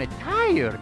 am tired.